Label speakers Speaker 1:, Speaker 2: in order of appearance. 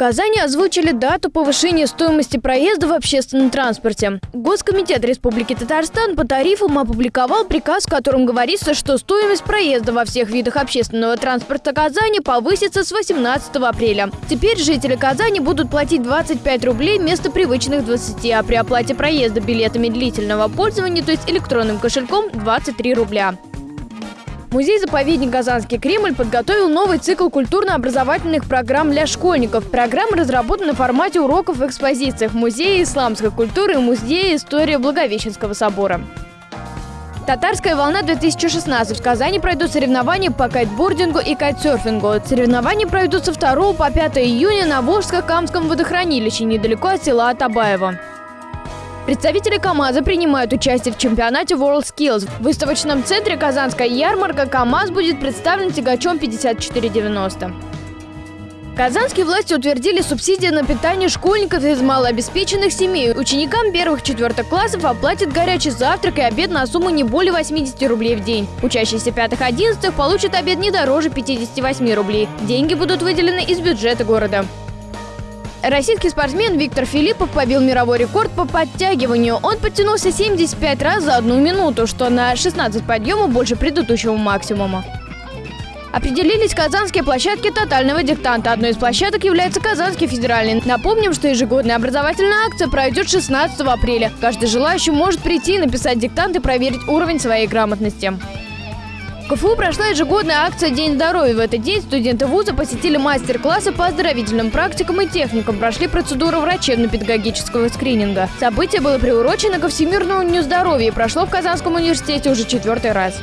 Speaker 1: Казани озвучили дату повышения стоимости проезда в общественном транспорте. Госкомитет Республики Татарстан по тарифам опубликовал приказ, в котором говорится, что стоимость проезда во всех видах общественного транспорта Казани повысится с 18 апреля. Теперь жители Казани будут платить 25 рублей вместо привычных 20, а при оплате проезда билетами длительного пользования, то есть электронным кошельком, 23 рубля. Музей-заповедник «Казанский Кремль» подготовил новый цикл культурно-образовательных программ для школьников. Программа разработана в формате уроков в экспозициях Музея исламской культуры и Музея истории Благовещенского собора. Татарская волна-2016. В Казани пройдут соревнования по кайтбордингу и кайтсерфингу. Соревнования пройдут со 2 по 5 июня на Волжско-Камском водохранилище, недалеко от села Атабаева. Представители КАМАЗа принимают участие в чемпионате World Skills. В выставочном центре «Казанская ярмарка» КАМАЗ будет представлен тягачом 5490. Казанские власти утвердили субсидии на питание школьников из малообеспеченных семей. Ученикам первых-четвертых классов оплатят горячий завтрак и обед на сумму не более 80 рублей в день. Учащиеся пятых-одиннадцатых получат обед не дороже 58 рублей. Деньги будут выделены из бюджета города. Российский спортсмен Виктор Филиппов побил мировой рекорд по подтягиванию. Он подтянулся 75 раз за одну минуту, что на 16 подъемов больше предыдущего максимума. Определились казанские площадки тотального диктанта. Одной из площадок является Казанский федеральный. Напомним, что ежегодная образовательная акция пройдет 16 апреля. Каждый желающий может прийти, написать диктант и проверить уровень своей грамотности. КФУ прошла ежегодная акция «День здоровья». В этот день студенты вуза посетили мастер-классы по оздоровительным практикам и техникам, прошли процедуру врачебно-педагогического скрининга. Событие было приурочено ко Всемирному дню здоровья и прошло в Казанском университете уже четвертый раз.